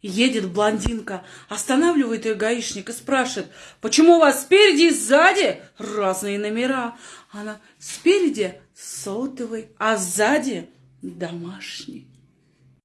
Едет блондинка, останавливает ее гаишник и спрашивает, почему у вас спереди и сзади разные номера? Она спереди сотовый, а сзади домашний.